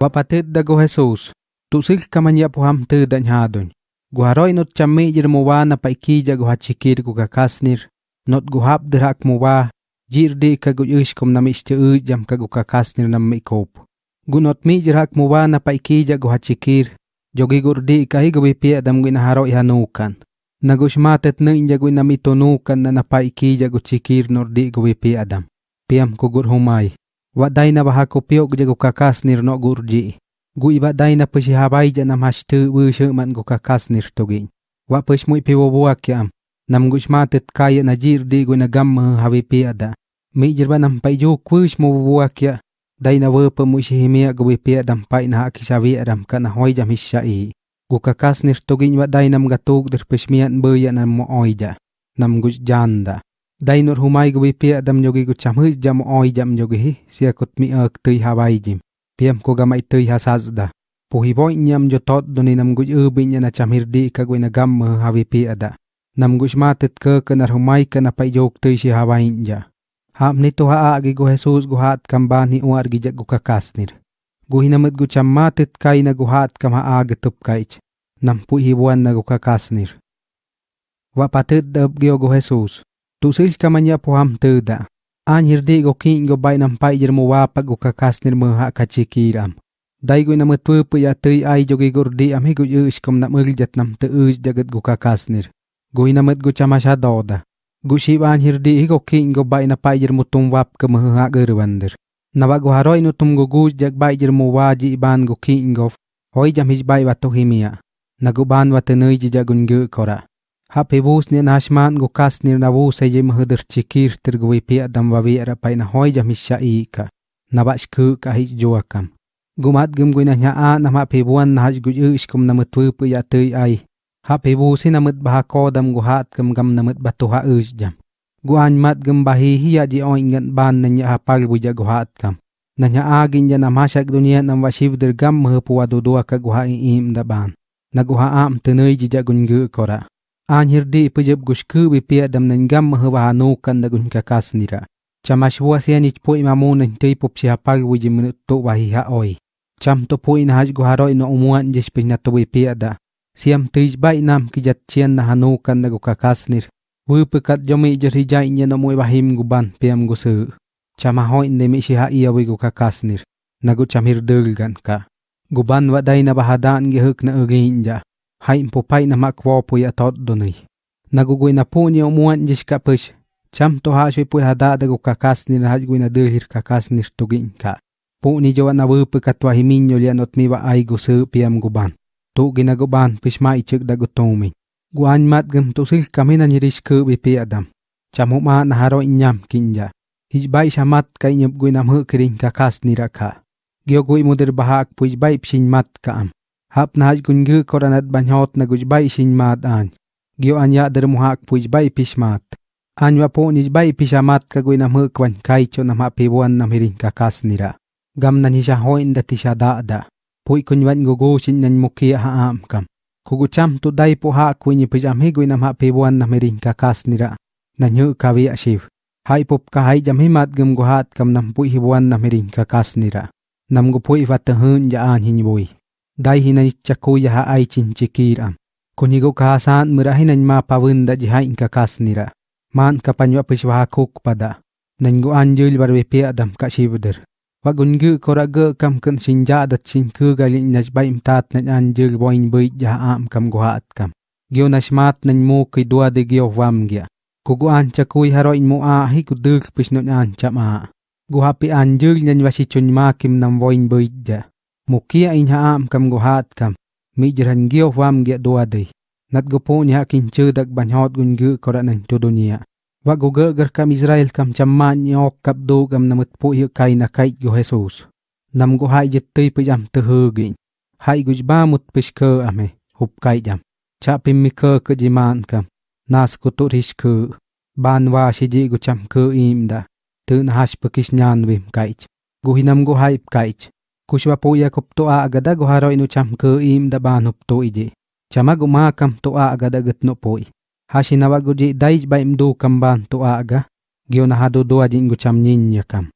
Wapatet dago Jesus. Tusil kamanya paham te dan hadon. Guharoi not chamme jirmuwa na paiki jago hachikir gugakasnir. Not guhap derak muwa. Jirde kaguyush kom nami u jam kagukakasnir nam ikop. Gunot mi jirak muwa na paiki jago hachikir. Jogi gurdi ikahi gawipi adam gwin haro ihanukan. Nagushmatet na injagwin namitonukan na napaiki jago chikir nordi gawipi adam. Piam kugur humay. Wadaina bahako piok je gukakas nir no gurji. Gui wadaina pushi habai je nam hashtu wushu man gukakas nir togin. Wa push mui piwo buakyam. Nam gushma tet kaya najir di guna gamma hawi piada. Mi jirba nam pai ju kush mu buakya. Daina wepa mushi himia gui piadam pai na hakisawi adam kana hoi jam hishai. Gukakas nir togin wadaina mga tog dir pushmian buya nam mo oida. Nam gush janda. दाइनोर हुमाई गुबी पे दम जोगी गु चम हुई जम ओई जम जोगी ही सिया कुत्मी अक तुई हावाई जिम पियम को गम आई तुई हा पुही बोई न्याम जो तोत दुनी नम गुज ऊ बिन जना चम हिर का गुई न गम हावी पे अदा नम गुज मा तित क क नर हुमाई क न पाई जोग तुई शी हावाई जा हाम नि तो हा आगे गु हेसूस गु हात कम बानी उआर गी जग गु का कासनिर गुहि ही नमत गु चम मा काई न गु हात कम हा आग तुप काईच नम पुही बोई न गु का कासनिर वा पातित दब गियो गु हेसूस tusil kamanya poham teda. An hirdi go king go bay nam pai jer mo wapa go kakasnir mo ha kachikiram. Dai go nam tupu ya tui ai jogi gurdi am hi go yush kom nam uljat nam tu ush jagat go kakasnir. Go inamet go chamasha doda. Go shiban hirdi hi go king go bay na pai jer mo tum wap ke mo ha gerwandir. Nawa go haroi no tum go guj jag bay jermo waji iban go king go. Hoi jam his bay watu himia. Nago ban watanui jagun ge kora. Hapibus ni nashman gukas ni nabu seye mahudur chikir tergui pia damwawi rapai na hoi jamisha ika. Nabashku kahit joakam. Gumat gum gui nanya a nam hapibuan nahaj guju iskum namutwu puya tui ai. Hapibusi namut bahako dam guhat gum gam namut batuha ujjam. Guan mat gum bahi hiya ji o ingat ban nanya hapal buja guhat kam. Nanya a ginja nam hasak dunia nam washiv dergam mahupuwa dudua ka guha im daban. Naguha am tenui jija gungu kora. anhirdi ipujeb gushku bipia damnengam mahwahanu kanda gunka kasnira chamashwa sian ichpo imamun ntei popchihapag wijimnu to wahiha oi. Cham to po in guharo ino umuan jespina to bipia da. Siam tij bai nam kijat chien na hanu kanda guka kasnir wupe kat jomi jerija namu no bahim guban piam gusu. Chamaho inde siha shiha iya wi guka kasnir nagu chamhir deulgan ka. Guban wadai na bahadan ge huk na uginja hai po na makwo pu ya tot donai nagugui na po ni umuan jish ka push cham to ha shwe po hada dago kakas ni na gui na dehir kakas ni tugin ka. Po ni jawa na wu katwa himinyo li anot mi wa ai gu su guban tu ginaguban pish ma ichik dago gu Guan mat gam tu sil kamina ni rish ku bipi adam. Cham ma na haro inyam kinja Ijbay bai shamat kay nyup gui nam hu kirin kakas ni rakha gyo gui mudir bahak po ijbay pshin mat kaam hap na haj gungu koranat banyhot na gujbay bai shin mat an gyo anya der muhak puj bai pishmat anywa po nijbay bai pishamat ka guina muk wan kai cho na mapibuan na mirin ka nira. gam na hisha hoin da tisha da da pui kun wan gugu shin nan mukia ha am kam kugu cham tu dai po ha kuini pijam hi guina ma pibuan na mirin ka nira. na nyu ka wi ashiv hai pop ka hai jam himat gum guhat kam nam pui hibuan na mirin ka nira. nam gu pui vat daihina chakuya ha aichinchikiram. Kunigo kahasan hina ma pawenda jihain kakasnira. Man kapanywa pishwahakuk pada. Nanggu anjul barwepe adam kashibder. Wagungu koraga kam kan sinja adat sinku galin nasbai imtat nan anjul boin bait jahaam kam guhaat kam. Gyo nasmat nan mu kidua de gyo wam gya. Kugu anca kui haroin mu ahi kudul pisnun anca ma. Guhapi anjul wasi wasichun makim nam boin bait. Mukia in ha am kam go hat kam. Mi jiran gyo wam ge doa dei. Nat go po nya kin chu dak ban hot gun gu kora nan to dunia wa go ge gar kam israel kam chamma nyok kap do gam namut po hi kai na kai go jesus. Nam go hai jit tei pe jam te hu gi hai guj ba mut pish ke ame hup kai jam. Cha pim mi ke ke jiman kam. Nas ko to rish ke ban wa shi ji go cham ke im da. Tu na hash pekish nyan vim kai go hinam go hai kai kushwapo yakup toa agada goharo inu chamke im daban hup to ije. Chamag umakam toa agada gatno poi. Hashinawaguji daij ba imdu kamban toa aga. Gio nahado doa jingu cham nyinyakam.